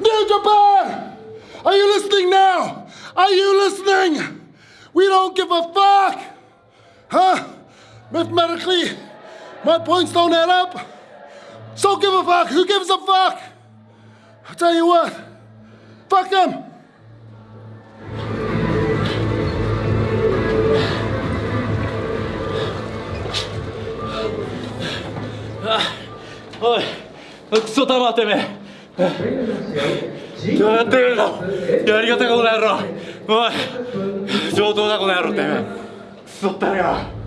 New Japan! Are you listening now? Are you listening? We don't give a fuck! Huh? Mathematically, my points don't add up. So give a fuck. Who gives a fuck? I'll tell you what. Fuck them.おいクソたまてめえ どうやってるのやり方がこの野郎。おい。上等だこの野郎って。めえクソったれよ。